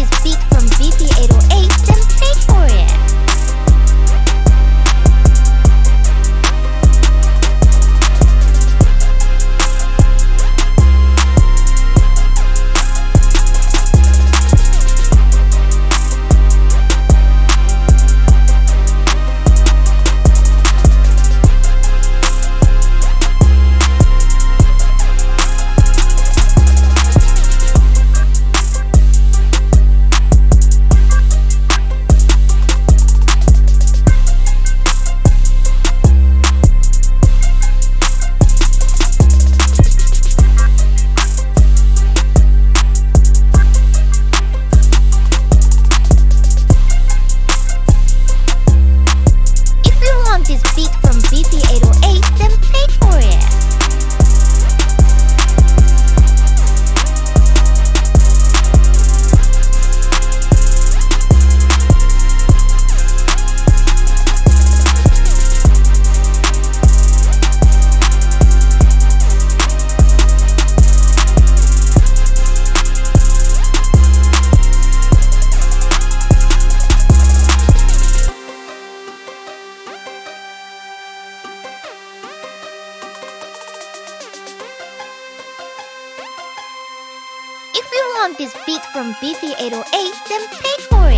is from BP want this beat from Beefy808, then pay for